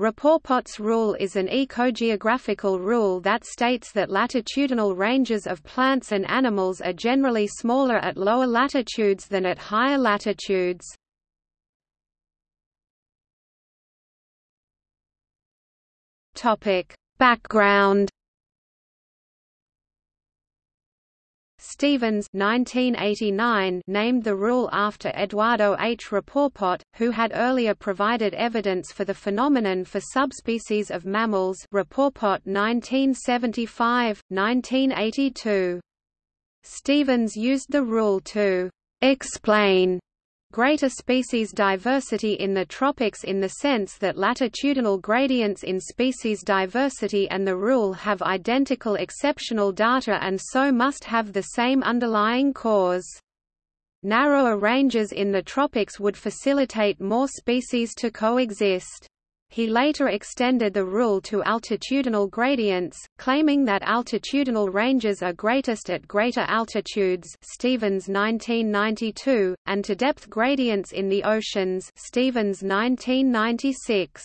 Rapoport rule is an ecogeographical rule that states that latitudinal ranges of plants and animals are generally smaller at lower latitudes than at higher latitudes. Background Stevens 1989 named the rule after Eduardo H. Rapoport, who had earlier provided evidence for the phenomenon for subspecies of mammals Rapoport 1975, 1982. Stevens used the rule to «explain» greater species diversity in the tropics in the sense that latitudinal gradients in species diversity and the rule have identical exceptional data and so must have the same underlying cause. Narrower ranges in the tropics would facilitate more species to coexist. He later extended the rule to altitudinal gradients, claiming that altitudinal ranges are greatest at greater altitudes Stevens 1992, and to depth gradients in the oceans Stevens 1996.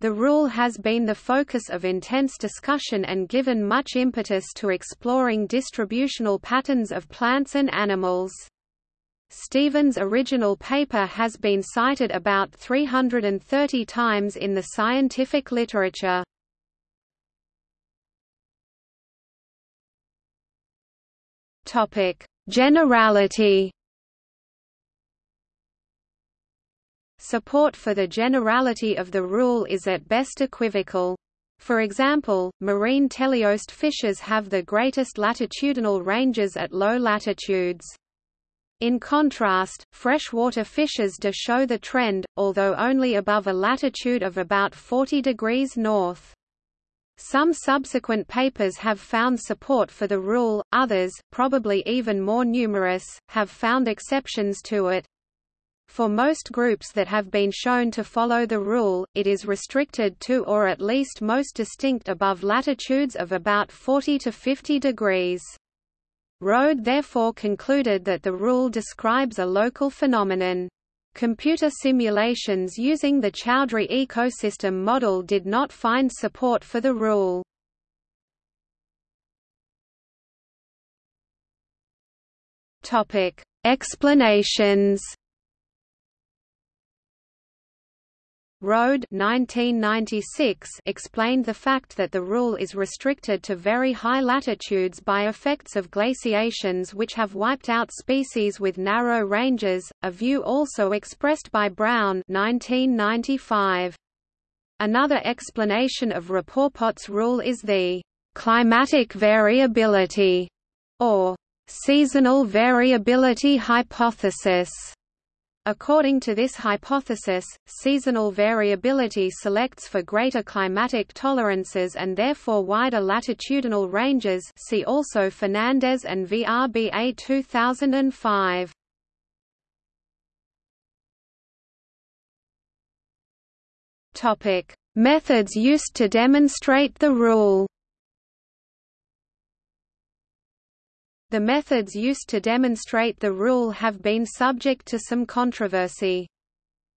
The rule has been the focus of intense discussion and given much impetus to exploring distributional patterns of plants and animals. Stevens' original paper has been cited about 330 times in the scientific literature. Generality. Support for the generality of the rule is at best equivocal. For example, marine teleost fishes have the greatest latitudinal ranges at low latitudes. In contrast, freshwater fishes do show the trend, although only above a latitude of about 40 degrees north. Some subsequent papers have found support for the rule, others, probably even more numerous, have found exceptions to it. For most groups that have been shown to follow the rule, it is restricted to or at least most distinct above latitudes of about 40 to 50 degrees. Rohde therefore concluded that the rule describes a local phenomenon. Computer simulations using the Chowdhury ecosystem model did not find support for the rule. Explanations Rohde 1996 explained the fact that the rule is restricted to very high latitudes by effects of glaciations which have wiped out species with narrow ranges, a view also expressed by Brown 1995. Another explanation of Rapoport's rule is the climatic variability or seasonal variability hypothesis According to this hypothesis, seasonal variability selects for greater climatic tolerances and therefore wider latitudinal ranges see also Fernandez and VRBA 2005. Methods used to demonstrate the rule The methods used to demonstrate the rule have been subject to some controversy.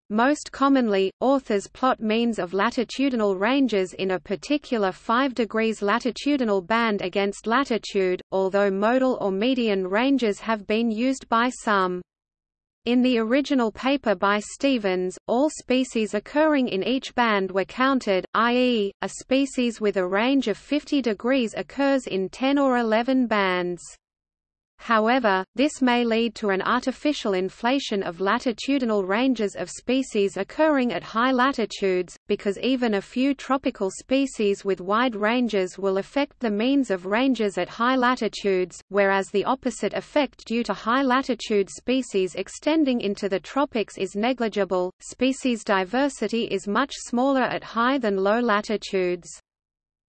Most commonly, authors plot means of latitudinal ranges in a particular 5 degrees latitudinal band against latitude, although modal or median ranges have been used by some. In the original paper by Stevens, all species occurring in each band were counted, i.e., a species with a range of 50 degrees occurs in 10 or 11 bands. However, this may lead to an artificial inflation of latitudinal ranges of species occurring at high latitudes, because even a few tropical species with wide ranges will affect the means of ranges at high latitudes, whereas the opposite effect due to high latitude species extending into the tropics is negligible. Species diversity is much smaller at high than low latitudes.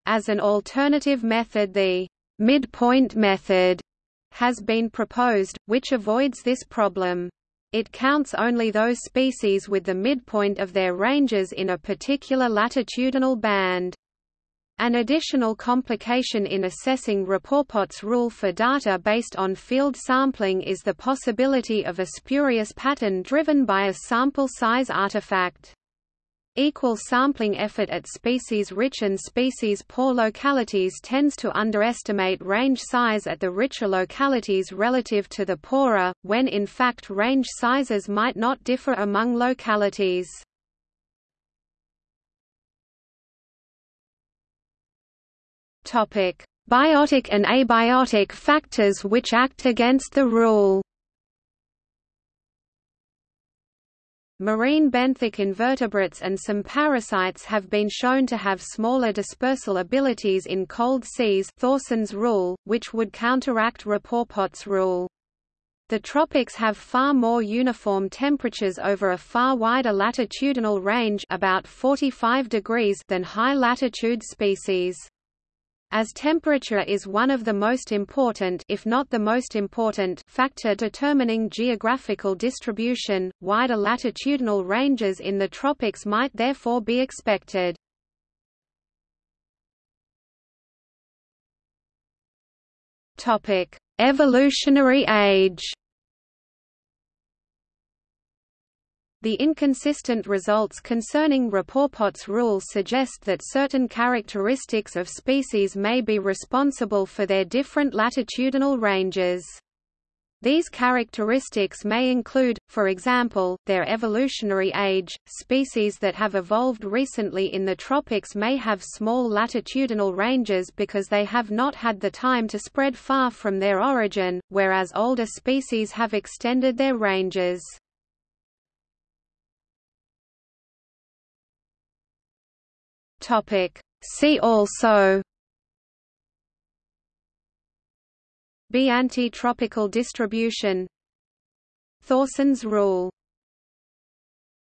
As an alternative method the midpoint method has been proposed, which avoids this problem. It counts only those species with the midpoint of their ranges in a particular latitudinal band. An additional complication in assessing Rapoport's rule for data based on field sampling is the possibility of a spurious pattern driven by a sample size artifact. Equal sampling effort at species-rich and species-poor localities tends to underestimate range size at the richer localities relative to the poorer, when in fact range sizes might not differ among localities. Biotic and abiotic factors which act against the rule Marine benthic invertebrates and some parasites have been shown to have smaller dispersal abilities in cold seas Thorson's rule, which would counteract Rapoport's rule. The tropics have far more uniform temperatures over a far wider latitudinal range about 45 degrees than high-latitude species. As temperature is one of the most important if not the most important factor determining geographical distribution, wider latitudinal ranges in the tropics might therefore be expected. Evolutionary age The inconsistent results concerning Rapoport's rule suggest that certain characteristics of species may be responsible for their different latitudinal ranges. These characteristics may include, for example, their evolutionary age. Species that have evolved recently in the tropics may have small latitudinal ranges because they have not had the time to spread far from their origin, whereas older species have extended their ranges. Topic. See also B anti-tropical distribution Thorson's rule